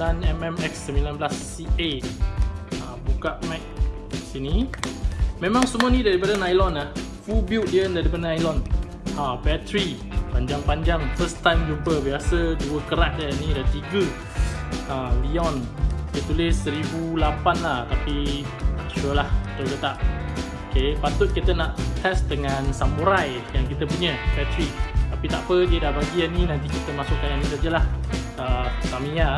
9mmx19CA ha, buka mag sini. Memang semua ni daripada nylon lah full build dia daripada nylon. Ha, battery panjang-panjang. First time jumpa. Biasa dua kerat dia ni dah tiga. Ha, Leon. Dia tulis 1008 lah tapi sure lah betul ke tak. Ok patut kita nak test dengan samurai yang kita punya battery tapi tak apa dia dah bagi yang ni nanti kita masukkan yang ni sajalah. Uh, Tamiya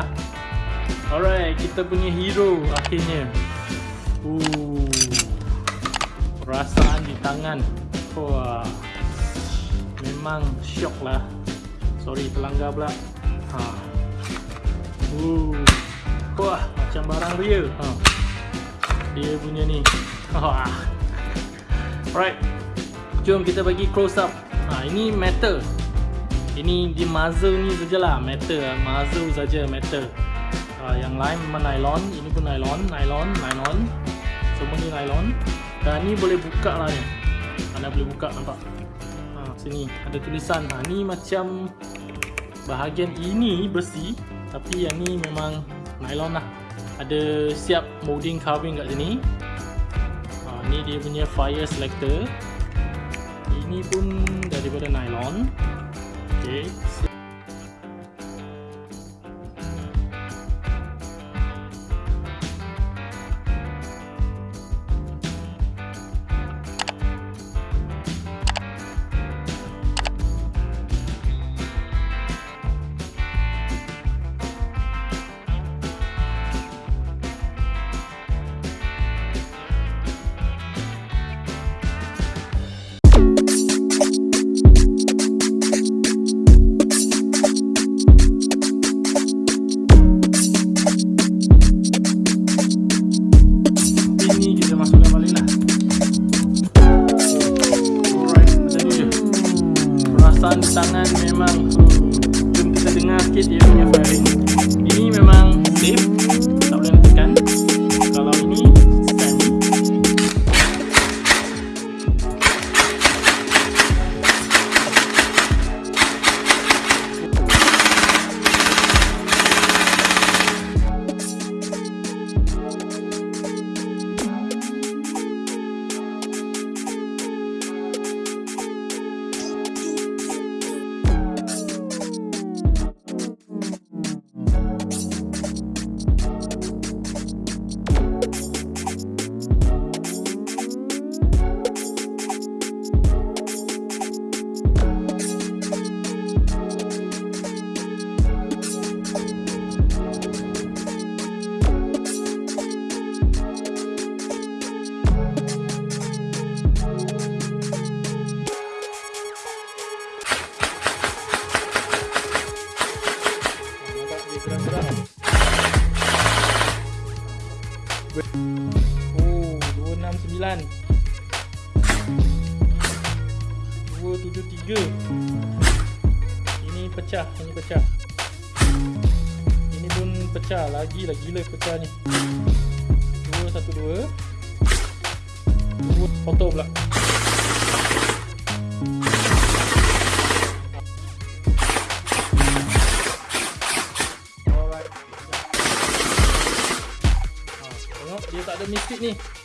alright kita punya hero akhirnya Ooh, perasaan di tangan wah memang syok lah sorry pelanggar pula ha. Ooh. Wah, macam barang real. Ha. Dia punya ni. Wah. Alright. Jom kita bagi close up. Ha, ini metal. Ini di muzzle ni sajalah metal, muzzle saja metal. Ha, yang lain memang nylon, ini pun nylon, nylon, nylon. Semua ni nylon. Dan ni boleh buka lah ni. Anda boleh buka nampak. Ha, sini ada tulisan. Ha, ni macam bahagian ini besi tapi yang ni memang nylon lah ada siap molding carving kat sini ha, ni dia punya fire selector ini pun daripada nylon ok perasaan di tangan memang jom kita dengar sikit dia punya firing ini memang safe Oh, 269 273 Ini pecah, ini pecah. Ini pun pecah, lagi lah gila pecah ni. 212 2 foto pula dia tak ada mistik ni